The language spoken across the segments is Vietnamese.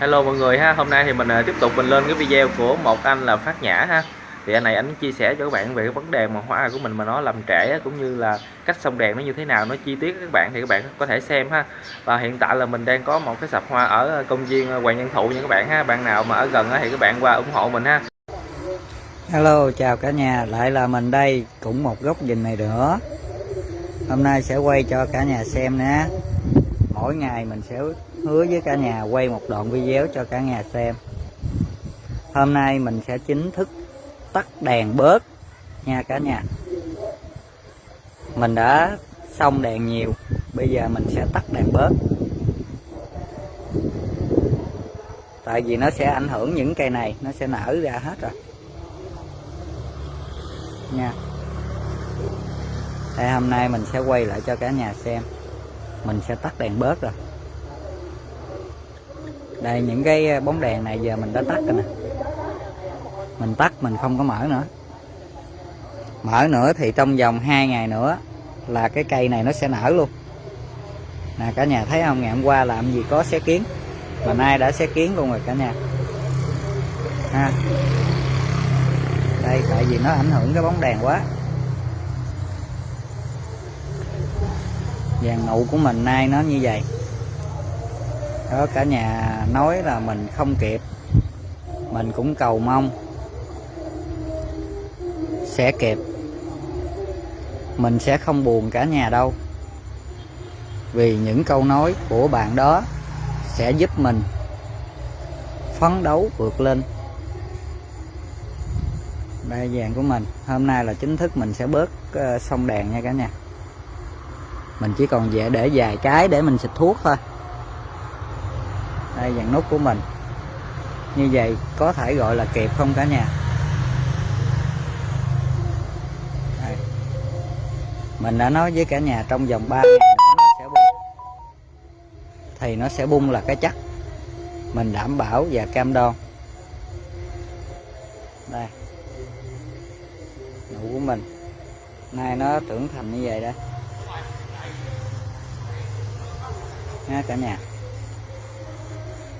Hello mọi người ha, hôm nay thì mình à, tiếp tục mình lên cái video của một anh là Phát Nhã ha. Thì anh này anh chia sẻ cho các bạn về cái vấn đề mà hoa của mình mà nó làm trễ cũng như là cách xong đèn nó như thế nào, nó chi tiết các bạn thì các bạn có thể xem ha. Và hiện tại là mình đang có một cái sạp hoa ở à, công viên à, Hoàng Nhân Thụ nha các bạn ha. Bạn nào mà ở gần thì các bạn qua ủng hộ mình ha. Hello chào cả nhà lại là mình đây cũng một góc nhìn này nữa hôm nay sẽ quay cho cả nhà xem nè mỗi ngày mình sẽ hứa với cả nhà quay một đoạn video cho cả nhà xem. Hôm nay mình sẽ chính thức tắt đèn bớt nha cả nhà. Mình đã xong đèn nhiều, bây giờ mình sẽ tắt đèn bớt. Tại vì nó sẽ ảnh hưởng những cây này, nó sẽ nở ra hết rồi. Nha. Đây, hôm nay mình sẽ quay lại cho cả nhà xem. Mình sẽ tắt đèn bớt rồi đây, những cái ờ, bóng đèn này giờ mình đã tắt rồi nè. Mình tắt, mình không có mở nữa. Mở nữa thì trong vòng 2 ngày nữa là cái cây này nó sẽ nở luôn. Nè, cả nhà thấy không? Ngày hôm qua làm gì có xé kiến. Mà nay đã xé kiến luôn rồi cả nhà. Ha. Đây, tại vì nó ảnh hưởng cái bóng đèn quá. Vàng nụ của mình nay nó như vậy đó cả nhà nói là mình không kịp. Mình cũng cầu mong sẽ kịp. Mình sẽ không buồn cả nhà đâu. Vì những câu nói của bạn đó sẽ giúp mình phấn đấu vượt lên. Đây vàng của mình. Hôm nay là chính thức mình sẽ bớt ờ, uh, xong đèn nha cả nhà. Mình chỉ còn dễ để vài cái để mình xịt thuốc thôi đây dàn nút của mình. Như vậy có thể gọi là kịp không cả nhà? Đây. mình đã nói với cả nhà trong vòng 3 ngày nữa nó sẽ bung. Thì nó sẽ bung là cái chắc. Mình đảm bảo và cam đoan. Đây. Nụ của mình. Nay nó trưởng thành như vậy đây nha cả nhà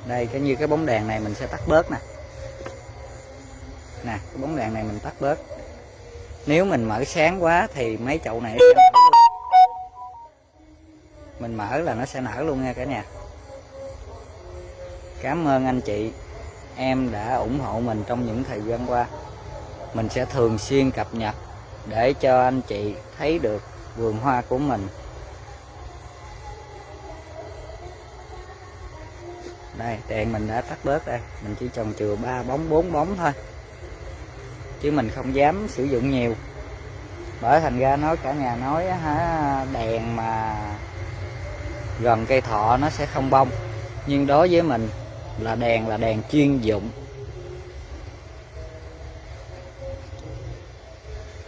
đây, cái như cái bóng đèn này mình sẽ tắt bớt nè. Nè, cái bóng đèn này mình tắt bớt. Nếu mình mở sáng quá thì mấy chậu này sẽ nở luôn. mình mở là nó sẽ nở luôn nha cả nhà. Cảm ơn anh chị. Em đã ủng hộ mình trong những thời gian qua. Mình sẽ thường xuyên cập nhật để cho anh chị thấy được vườn hoa của mình. Đây đèn mình đã tắt bớt đây. Mình chỉ trồng chừa ba, bóng, bốn bóng thôi. Chứ mình không dám sử dụng nhiều. Bởi thành ra nói cả nhà nói hả, đèn mà gần cây thọ nó sẽ không bông. Nhưng đối với mình là đèn là đèn chuyên dụng.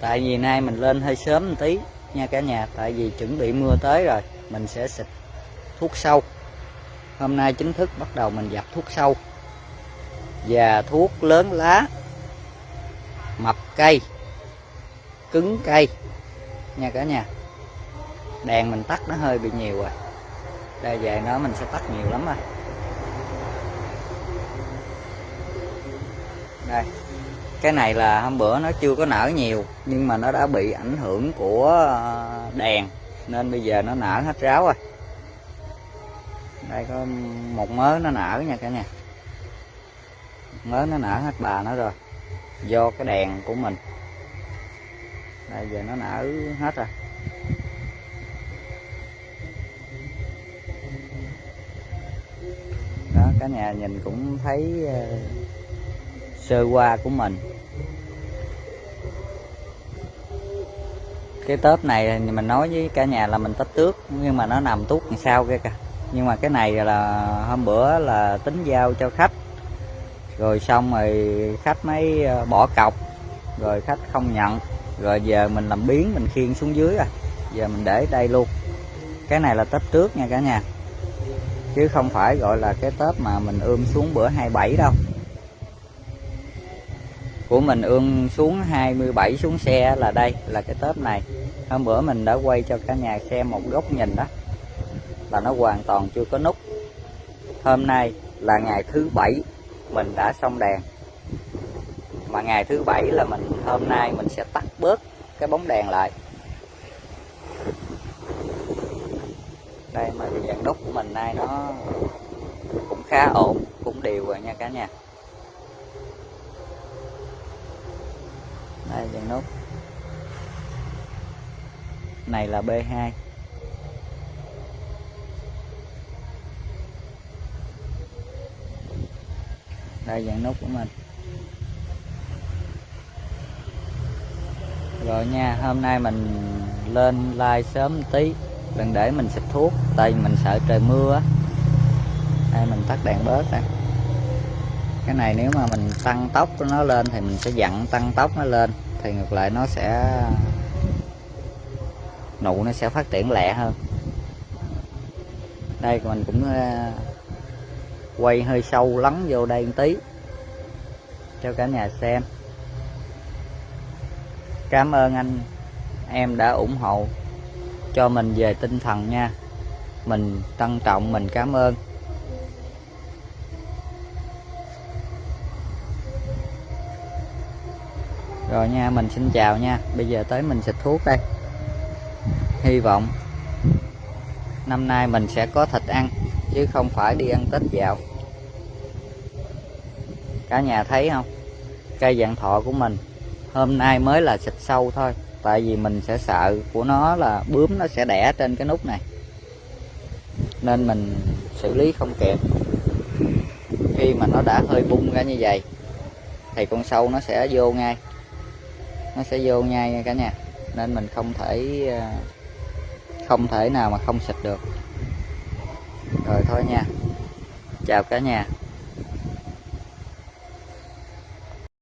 Tại vì nay mình lên hơi sớm một tí nha cả nhà. Tại vì chuẩn bị mưa tới rồi, mình sẽ xịt thuốc sâu hôm nay chính thức bắt đầu mình dập thuốc sâu và thuốc lớn lá, mập cây, cứng cây. Nha cả nhà, đèn mình tắt nó hơi bị nhiều rồi. Đây về nó mình sẽ tắt nhiều lắm rồi. Đây, cái này là hôm bữa nó chưa có nở nhiều, nhưng mà nó đã bị ảnh hưởng của ờ, đèn, nên bây giờ nó nở hết ráo rồi đây có một mớ nó nở nha cả nhà. Mớ nó nở hết bà nó rồi. Do cái đèn của mình. Đây giờ nó nở hết rồi. Đó, cả nhà nhìn cũng thấy ờ, sơ qua của mình. Cái tớp này mình nói với cả nhà là mình tách tước, nhưng mà nó nằm tút đằng sau kia kìa nhưng mà cái này là hôm bữa là tính giao cho khách. Rồi xong rồi khách mới ờ, bỏ cọc. Rồi khách không nhận. Rồi giờ mình làm biến mình khiêng xuống dưới rồi. Giờ mình để đây luôn. Cái này là tết trước nha cả nhà. Chứ không phải gọi là cái tết mà mình ươm xuống bữa 27 đâu. Của mình ươm xuống 27 xuống xe là đây, là cái tết này. Hôm bữa mình đã quay cho cả nhà xem một góc nhìn đó là nó hoàn toàn chưa có nút. Hôm nay là ngày thứ bảy, mình đã xong đèn. Mà ngày thứ bảy là mình, hôm nay mình sẽ tắt bớt cái bóng đèn lại. Đây mà cái dạng nút của mình nay nó cũng khá ổn, cũng đều rồi nha cả nhà. Đây, dạng nút. Này là B2 đây dạng nút của mình. Rồi nha, hôm nay mình lên like sớm một tí. Đừng để mình xịt thuốc, tại vì mình sợ trời mưa á. Đây, mình tắt đèn bớt nè. Cái này nếu mà mình tăng tốc của nó lên thì mình sẽ dặn tăng tốc nó lên. Thì ngược lại nó sẽ, nụ nó sẽ phát triển lẹ hơn. Đây, mình cũng ờ, quay hơi sâu lắng vô đây một tí, cho cả nhà xem. Cảm ơn anh, em đã ủng hộ cho mình về tinh thần nha. Mình trân trọng, mình cảm ơn. Rồi nha, mình xin chào nha. Bây giờ tới mình xịt thuốc đây. Hy vọng năm nay mình sẽ có thịt ăn chứ không phải đi ăn tết dạo. Cả nhà thấy không? Cây dạng thọ của mình. Hôm nay mới là xịt sâu thôi, tại vì mình sẽ sợ của nó là bướm nó sẽ đẻ trên cái nút này. Nên mình xử lý không kịp. Khi mà nó đã hơi bung ra như vậy, thì con sâu nó sẽ vô ngay. Nó sẽ vô ngay nha cả nhà. Nên mình không thể ờ, không thể nào mà không xịt được rồi thôi nha. Chào cả nhà.